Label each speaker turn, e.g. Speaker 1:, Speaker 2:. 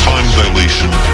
Speaker 1: time dilation,